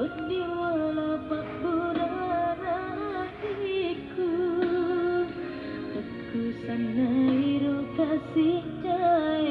Bodi wala pak buranahiku Aku sana iru kasih jaya